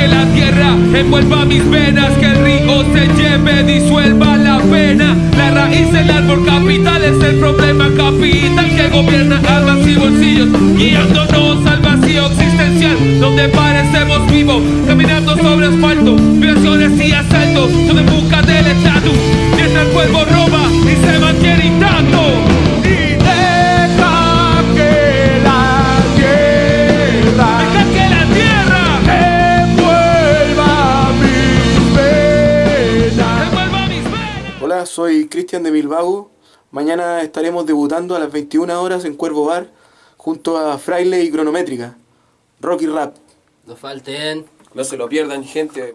que la tierra envuelva mis venas, que el río se lleve, disuelva la pena. La raíz, del árbol capital es el problema capital que gobierna almas y bolsillos, guiándonos al vacío existencial, donde parecemos vivos, caminando Hola, soy Cristian de Bilbao. Mañana estaremos debutando a las 21 horas en Cuervo Bar junto a Fraile y Cronométrica. Rock y Rap. No falten. No se lo pierdan, gente.